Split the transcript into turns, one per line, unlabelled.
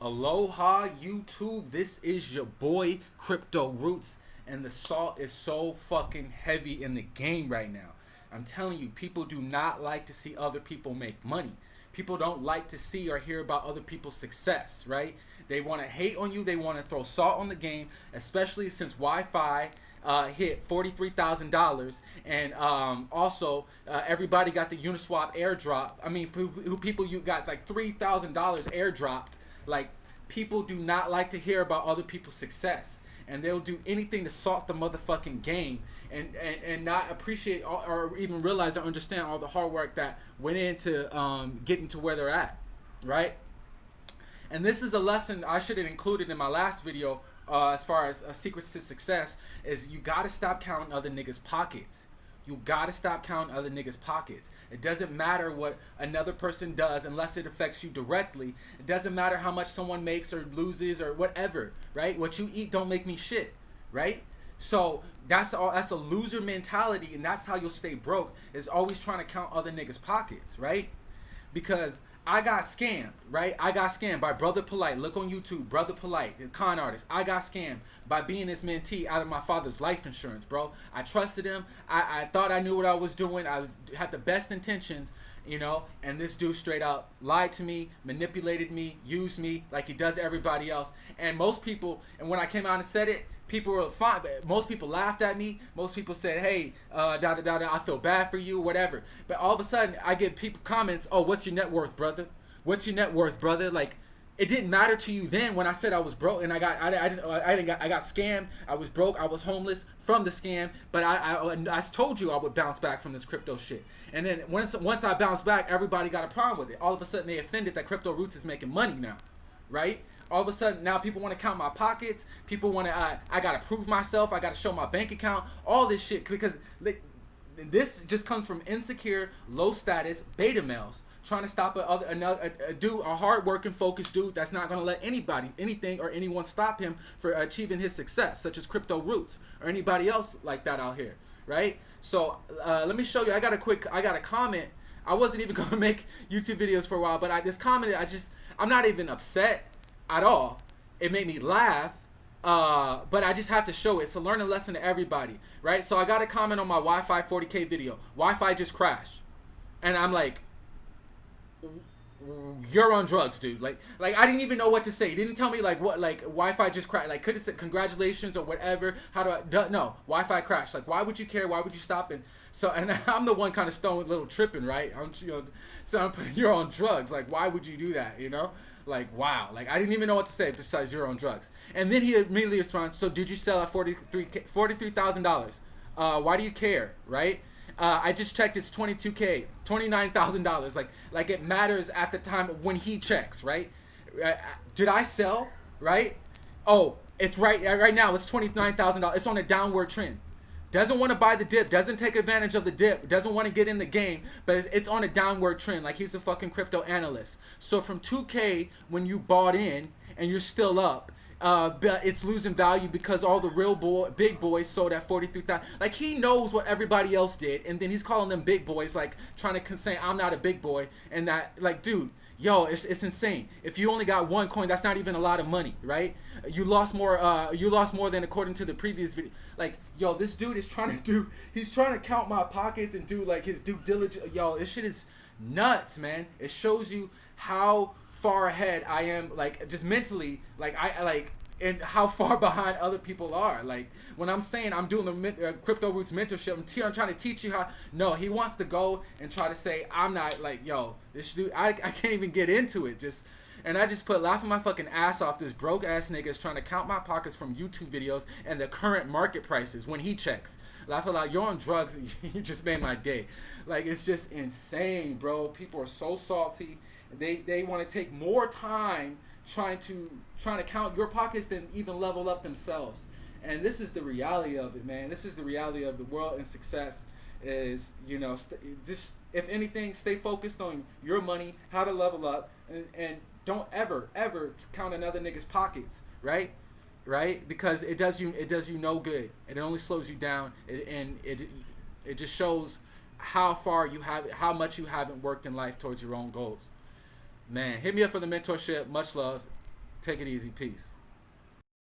Aloha YouTube, this is your boy Crypto Roots, and the salt is so fucking heavy in the game right now. I'm telling you, people do not like to see other people make money. People don't like to see or hear about other people's success, right? They want to hate on you, they want to throw salt on the game, especially since YFI uh, hit $43,000. And um, also, uh, everybody got the Uniswap airdrop. I mean, people you got like $3,000 airdropped like people do not like to hear about other people's success, and they'll do anything to salt the motherfucking game and and, and not appreciate or even realize or understand all the hard work that went into um, getting to where they're at, right? And this is a lesson I should have included in my last video uh, as far as uh, secrets to success is you got to stop counting other niggas' pockets. You got to stop counting other niggas' pockets. It doesn't matter what another person does unless it affects you directly. It doesn't matter how much someone makes or loses or whatever, right? What you eat don't make me shit, right? So that's all that's a loser mentality and that's how you'll stay broke is always trying to count other niggas' pockets, right? Because I got scammed, right? I got scammed by Brother Polite. Look on YouTube, Brother Polite, the con artist. I got scammed by being his mentee out of my father's life insurance, bro. I trusted him. I, I thought I knew what I was doing. I was had the best intentions, you know, and this dude straight up lied to me, manipulated me, used me like he does everybody else. And most people, and when I came out and said it, people were fine. Most people laughed at me. Most people said, "Hey, uh, da da da da, I feel bad for you, whatever." But all of a sudden, I get people comments, "Oh, what's your net worth, brother? What's your net worth, brother?" Like, it didn't matter to you then when I said I was broke and I got I, I, just, I didn't got I got scammed. I was broke. I was homeless from the scam. But I, I I told you I would bounce back from this crypto shit. And then once once I bounced back, everybody got a problem with it. All of a sudden, they offended that Crypto Roots is making money now, right? all of a sudden now people want to count my pockets. People want to uh, i gotta prove myself. I gotta show my bank account. All this shit because this just comes from insecure low status beta males trying to stop a, another a, a dude a hard working focused dude that's not going to let anybody anything or anyone stop him for achieving his success such as crypto roots or anybody else like that out here right? So uh, let me show you. I got a quick i got a comment. I wasn't even going to make youtube videos for a while but i this comment i just i'm not even upset at all. It made me laugh, uh, but I just have to show it. It's a learning lesson to everybody, right? So I got a comment on my YFI 40K video. YFI just crashed. And I'm like, you're on drugs, dude. Like, like I didn't even know what to say. Didn't tell me like what, like YFI just crashed. Like, could it say congratulations or whatever? How do I? No, YFI crashed. Like, why would you care? Why would you stop? And so, and I'm the one kind of stoned, little tripping, right? I'm, you know, so I'm, you're on drugs. Like, why would you do that? You know? Like, wow. Like, I didn't even know what to say besides you're on drugs. And then he immediately responds, so did you sell at $43,000? $43, uh, why do you care, right? Uh, I just checked. It's 22k, 29,000 dollars. Like, like it matters at the time when he checks, right? Uh, did I sell? Right? Oh, it's right. Right now, it's 29,000 dollars. It's on a downward trend doesn't want to buy the dip, doesn't take advantage of the dip, doesn't want to get in the game, but it's, it's, on a downward trend. Like he's a fucking crypto analyst. So from 2K when you bought in and you're still up, uh, but it's losing value because all the real boy, big boys sold at 43,000. Like he knows what everybody else did, and then he's calling them big boys, like trying to say I'm not a big boy, and that like, dude, yo, it's, it's insane. If you only got one coin, that's not even a lot of money, right? You lost more. Uh, you lost more than according to the previous video. Like, yo, this dude is trying to do. He's trying to count my pockets and do like his due diligence. Yo, this shit is nuts, man. It shows you how far ahead I am, like just mentally. Like I like and how far behind other people are. Like when I'm saying I'm doing the uh, crypto roots mentorship, I'm, t- I'm trying to teach you how. No, he wants to go and try to say I'm not like yo. This dude, I, I can't even get into it. Just and I just put laughing my fucking ass off. This broke ass nigga is trying to count my pockets from YouTube videos and the current market prices when he checks. Laugh a lot. You're on drugs. you just made my day. Like it's just insane, bro. People are so salty. They they want to take more time trying to trying to count your pockets than even level up themselves. And this is the reality of it, man. This is the reality of the world and success. Is you know just if anything, stay focused on your money, how to level up, and, and don't ever ever count another nigga's pockets, right? Right? Because it does you it does you no good. It only slows you down, it, and it it just shows how far you have how much you haven't worked in life towards your own goals man, hit me up for the mentorship. Much love. Take it easy. Peace.